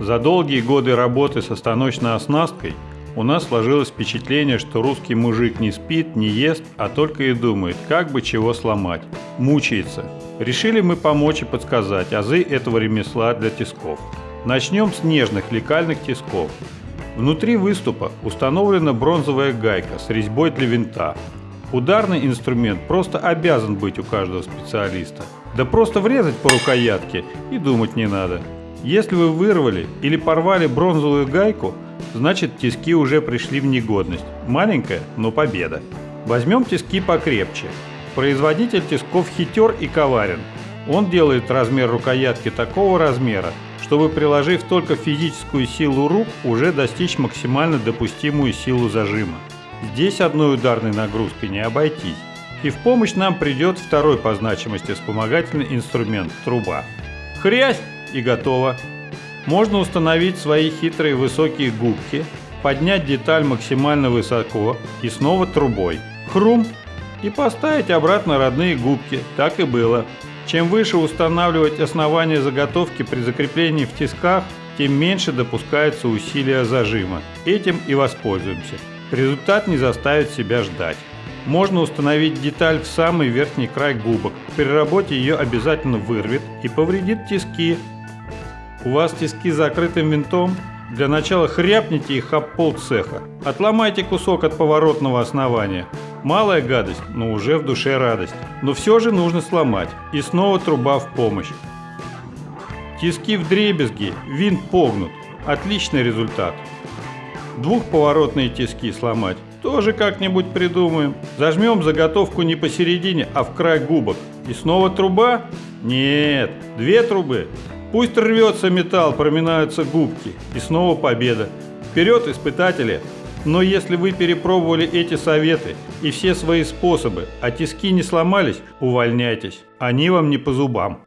За долгие годы работы со станочной оснасткой у нас сложилось впечатление, что русский мужик не спит, не ест, а только и думает, как бы чего сломать. Мучается. Решили мы помочь и подсказать азы этого ремесла для тисков. Начнем с нежных лекальных тисков. Внутри выступа установлена бронзовая гайка с резьбой для винта. Ударный инструмент просто обязан быть у каждого специалиста. Да просто врезать по рукоятке и думать не надо. Если вы вырвали или порвали бронзовую гайку, значит тиски уже пришли в негодность. Маленькая, но победа. Возьмем тиски покрепче. Производитель тисков хитер и коварен. Он делает размер рукоятки такого размера, чтобы приложив только физическую силу рук, уже достичь максимально допустимую силу зажима. Здесь одной ударной нагрузкой не обойтись. И в помощь нам придет второй по значимости вспомогательный инструмент – труба. Хрясь! И готово. Можно установить свои хитрые высокие губки, поднять деталь максимально высоко и снова трубой. Хрум! И поставить обратно родные губки. Так и было. Чем выше устанавливать основание заготовки при закреплении в тисках, тем меньше допускается усилия зажима. Этим и воспользуемся. Результат не заставит себя ждать. Можно установить деталь в самый верхний край губок. При работе ее обязательно вырвет и повредит тиски, у вас тиски закрытым винтом? Для начала хряпните их об пол цеха. Отломайте кусок от поворотного основания. Малая гадость, но уже в душе радость. Но все же нужно сломать. И снова труба в помощь. Тиски в дребезги, винт погнут. Отличный результат. Двухповоротные тиски сломать. Тоже как-нибудь придумаем. Зажмем заготовку не посередине, а в край губок. И снова труба? Нет, две трубы. Пусть рвется металл, проминаются губки. И снова победа. Вперед, испытатели! Но если вы перепробовали эти советы и все свои способы, а тиски не сломались, увольняйтесь. Они вам не по зубам.